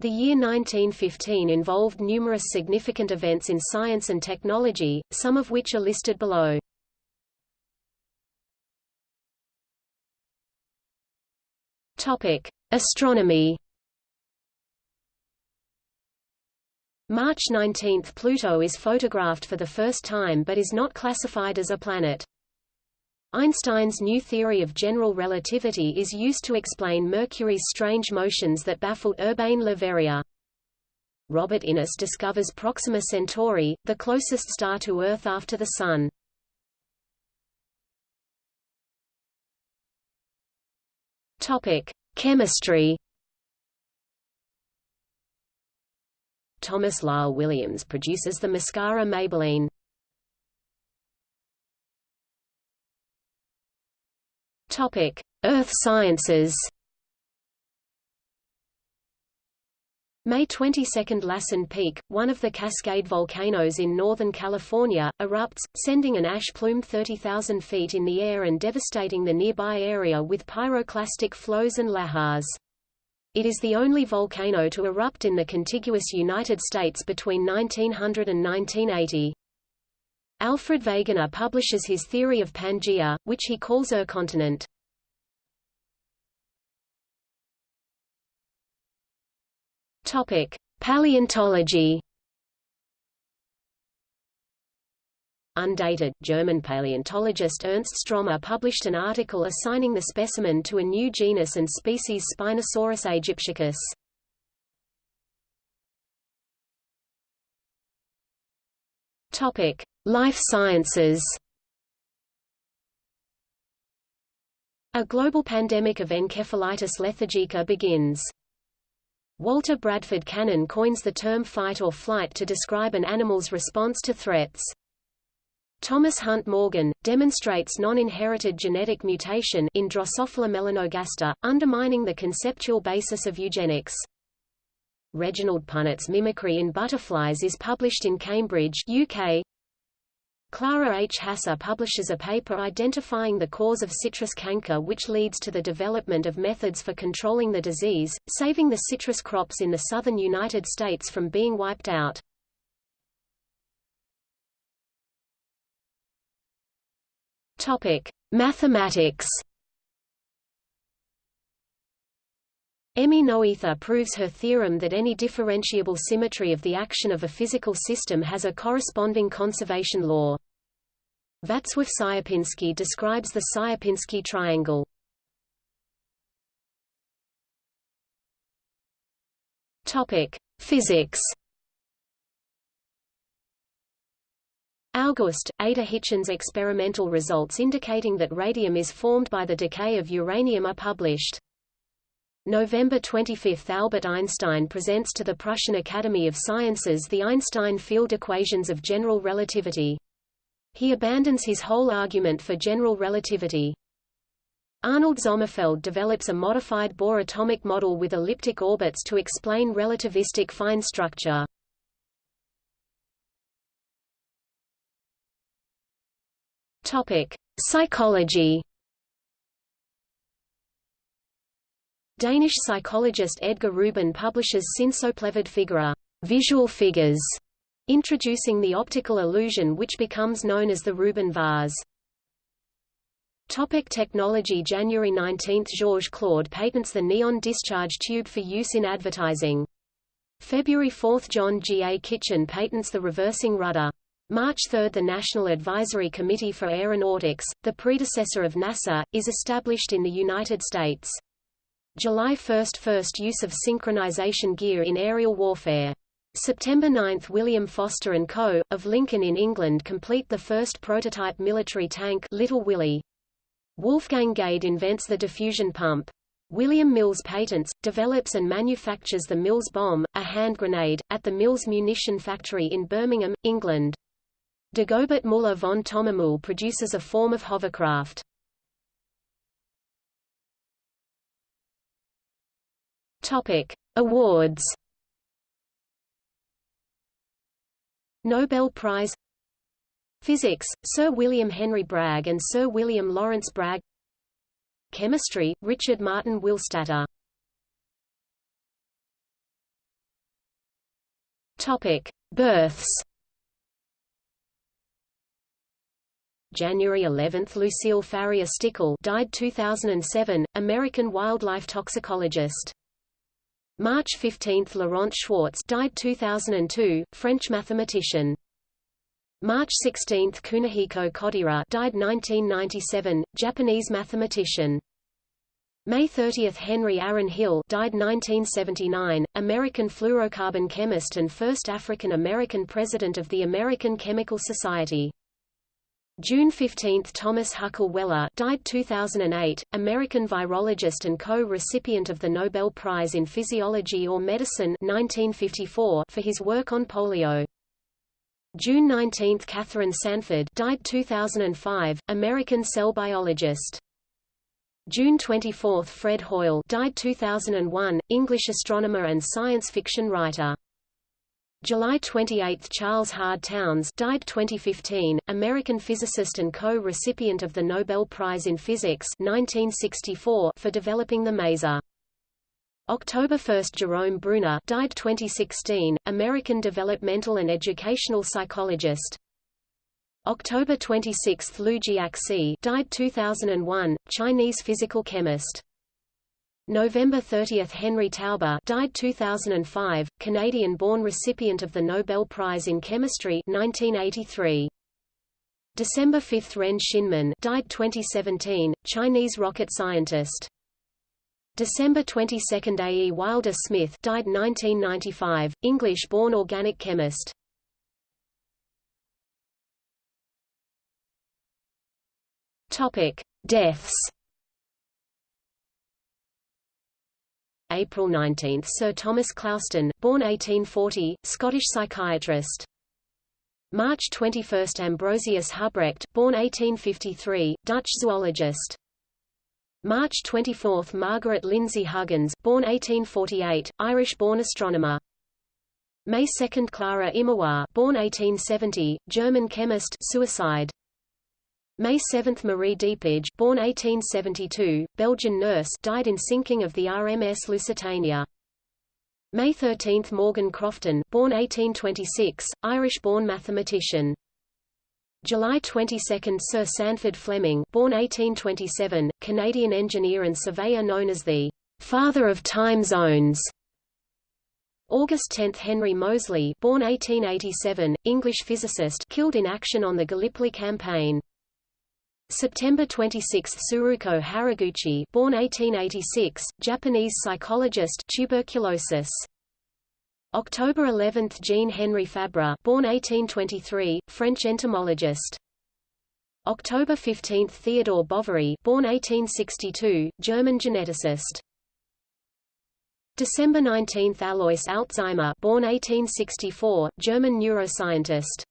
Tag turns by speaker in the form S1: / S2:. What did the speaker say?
S1: The year 1915 involved numerous significant events in science and technology, some of which are listed below. Topic: Astronomy. March 19 – Pluto is photographed for the first time but is not classified as a planet. Einstein's new theory of general relativity is used to explain Mercury's strange motions that baffled Urbain Le Verrier. Robert Innes discovers Proxima Centauri, the closest star to Earth after the Sun. Topic: Chemistry. Thomas Lyle Williams produces the mascara Maybelline. Topic: Earth Sciences. May 22 – Lassen Peak, one of the Cascade volcanoes in Northern California, erupts, sending an ash plume 30,000 feet in the air and devastating the nearby area with pyroclastic flows and lahars. It is the only volcano to erupt in the contiguous United States between 1900 and 1980. Alfred Wegener publishes his theory of Pangaea, which he calls Ur continent. Topic: Paleontology. Undated, German paleontologist Ernst Stromer published an article assigning the specimen to a new genus and species Spinosaurus aegyptiacus. Topic: Life sciences. A global pandemic of encephalitis lethargica begins. Walter Bradford Cannon coins the term fight or flight to describe an animal's response to threats. Thomas Hunt Morgan, demonstrates non-inherited genetic mutation in Drosophila melanogaster, undermining the conceptual basis of eugenics. Reginald Punnett's Mimicry in Butterflies is published in Cambridge UK. Clara H. Hasse publishes a paper identifying the cause of citrus canker which leads to the development of methods for controlling the disease, saving the citrus crops in the southern United States from being wiped out. Topic: Mathematics. Emmy Noether proves her theorem that any differentiable symmetry of the action of a physical system has a corresponding conservation law. Václav Sierpinski describes the Sierpinski triangle. Topic: Physics. August, Ada Hitchins experimental results indicating that radium is formed by the decay of uranium are published. November 25 – Albert Einstein presents to the Prussian Academy of Sciences the Einstein field equations of general relativity. He abandons his hole argument for general relativity. Arnold Sommerfeld develops a modified Bohr atomic model with elliptic orbits to explain relativistic fine structure. Topic: Psychology Danish psychologist Edgar Rubin publishes Synsoplevede Figurer visual figures, introducing the optical illusion which becomes known as the Rubin vase. Topic technology January 19 – Georges Claude patents the neon discharge tube for use in advertising. February 4 – John G. A. Kitchen patents the reversing rudder. March 3 – The National Advisory Committee for Aeronautics, the predecessor of NASA, is established in the United States. July 1 – First use of synchronization gear in aerial warfare. September 9 – William Foster & Co., of Lincoln in England complete the first prototype military tank Little Willie. Wolfgang Gaede invents the diffusion pump. William Mills patents, develops and manufactures the Mills bomb, a hand grenade, at the Mills munition factory in Birmingham, England. Dagobert Müller von Thomamühl produces a form of hovercraft. Topic: Awards. Nobel Prize Physics, Sir William Henry Bragg and Sir William Lawrence Bragg Chemistry, Richard Martin Willstatter Topic: Births. January 11, Lucille Farrier Stickel, died 2007, American wildlife toxicologist. March 15, Laurent Schwartz, died 2002, French mathematician. March 16, Kunihiko Kodaira, died 1997, Japanese mathematician. May 30 – Henry Aaron Hill died 1979, American fluorocarbon chemist and first African-American president of the American Chemical Society. June 15 – Thomas Huckle Weller died 2008, American virologist and co-recipient of the Nobel Prize in Physiology or Medicine 1954 for his work on polio. June 19 – Katherine Sanford died 2005, American cell biologist. June 24 – Fred Hoyle died 2001, English astronomer and science fiction writer. July 28 – Charles Hard Townes died 2015, American physicist and co-recipient of the Nobel Prize in Physics 1964 for developing the maser. October 1 – Jerome Bruner died 2016, American developmental and educational psychologist. October 26 Lu Jiaxi died 2001, Chinese physical chemist. November 30 Henry Taube died 2005, Canadian-born recipient of the Nobel Prize in Chemistry 1983. December 5 Ren Xinmin died 2017, Chinese rocket scientist. December 22 A. E. Wilder Smith died 1995, English-born organic chemist. Topic: Deaths. April 19 Sir Thomas Clouston, born 1840, Scottish psychiatrist. March 21 Ambrosius Hubrecht, born 1853, Dutch zoologist. March 24 Margaret Lindsay Huggins, born 1848, Irish-born astronomer. May 2 Clara Immerwahr, born 1870, German chemist suicide. May 7 Marie Depage born 1872, Belgian nurse died in sinking of the RMS Lusitania. May 13 Morgan Crofton born 1826, Irish-born mathematician. July 22 Sir Sandford Fleming born 1827, Canadian engineer and surveyor known as the «father of time zones». August 10 Henry Moseley born 1887, English physicist killed in action on the Gallipoli campaign. September 26 Tsuruko Haraguchi born 1886, Japanese psychologist tuberculosis. October 11 Jean Henri Fabre born 1823, French entomologist. October 15 Theodor Boveri born 1862, German geneticist. December 19 Alois Alzheimer born 1864, German neuroscientist.